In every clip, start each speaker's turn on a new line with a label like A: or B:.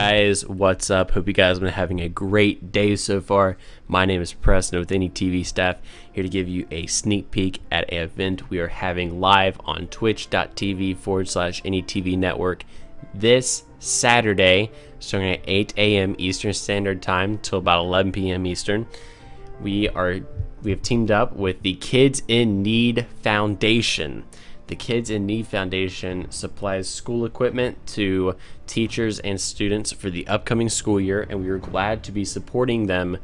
A: guys, what's up? Hope you guys have been having a great day so far. My name is Preston with Any TV staff, here to give you a sneak peek at an event we are having live on twitch.tv forward slash Any TV network this Saturday, starting at 8 a.m. Eastern Standard Time till about 11 p.m. Eastern. We are we have teamed up with the Kids in Need Foundation. The Kids in Need Foundation supplies school equipment to teachers and students for the upcoming school year, and we are glad to be supporting them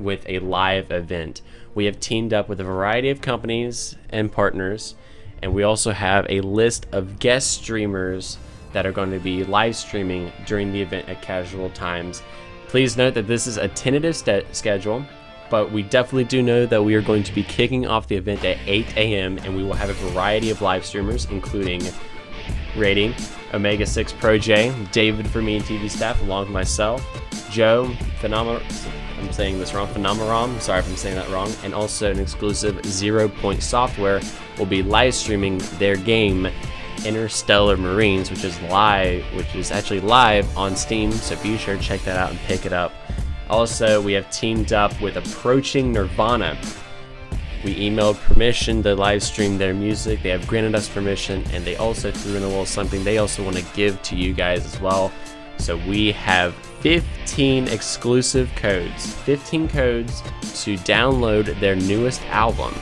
A: with a live event. We have teamed up with a variety of companies and partners, and we also have a list of guest streamers that are going to be live streaming during the event at casual times. Please note that this is a tentative schedule but we definitely do know that we are going to be kicking off the event at 8 a.m. and we will have a variety of live streamers, including Rating, Omega 6 Pro J, David for me and TV staff, along with myself, Joe, Phenomena, I'm saying this wrong, Phenomeron, sorry if I'm saying that wrong, and also an exclusive Zero Point Software will be live streaming their game Interstellar Marines, which is live, which is actually live on Steam, so be sure to check that out and pick it up. Also, we have teamed up with Approaching Nirvana. We emailed permission to live stream their music. They have granted us permission, and they also threw in a little something they also want to give to you guys as well. So we have 15 exclusive codes, 15 codes to download their newest album.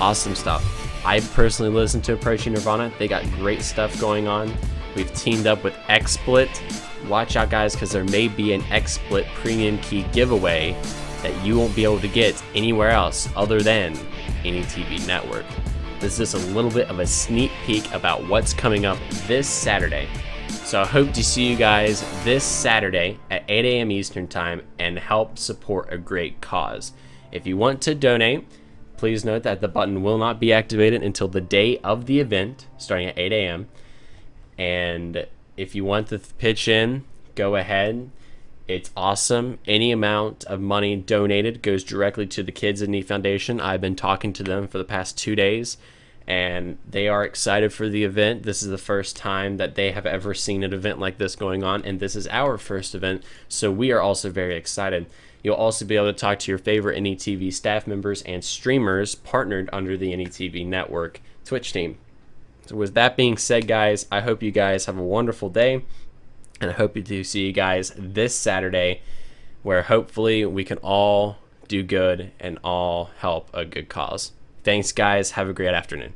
A: Awesome stuff. I personally listened to Approaching Nirvana. They got great stuff going on. We've teamed up with XSplit watch out guys because there may be an XSplit premium key giveaway that you won't be able to get anywhere else other than any TV network. This is a little bit of a sneak peek about what's coming up this Saturday. So I hope to see you guys this Saturday at 8 a.m. Eastern Time and help support a great cause. If you want to donate, please note that the button will not be activated until the day of the event, starting at 8 a.m. And if you want to pitch in, go ahead. It's awesome. Any amount of money donated goes directly to the Kids in Need Foundation. I've been talking to them for the past two days, and they are excited for the event. This is the first time that they have ever seen an event like this going on, and this is our first event, so we are also very excited. You'll also be able to talk to your favorite NETV staff members and streamers partnered under the NETV network Twitch team. So with that being said, guys, I hope you guys have a wonderful day. And I hope to see you guys this Saturday where hopefully we can all do good and all help a good cause. Thanks, guys. Have a great afternoon.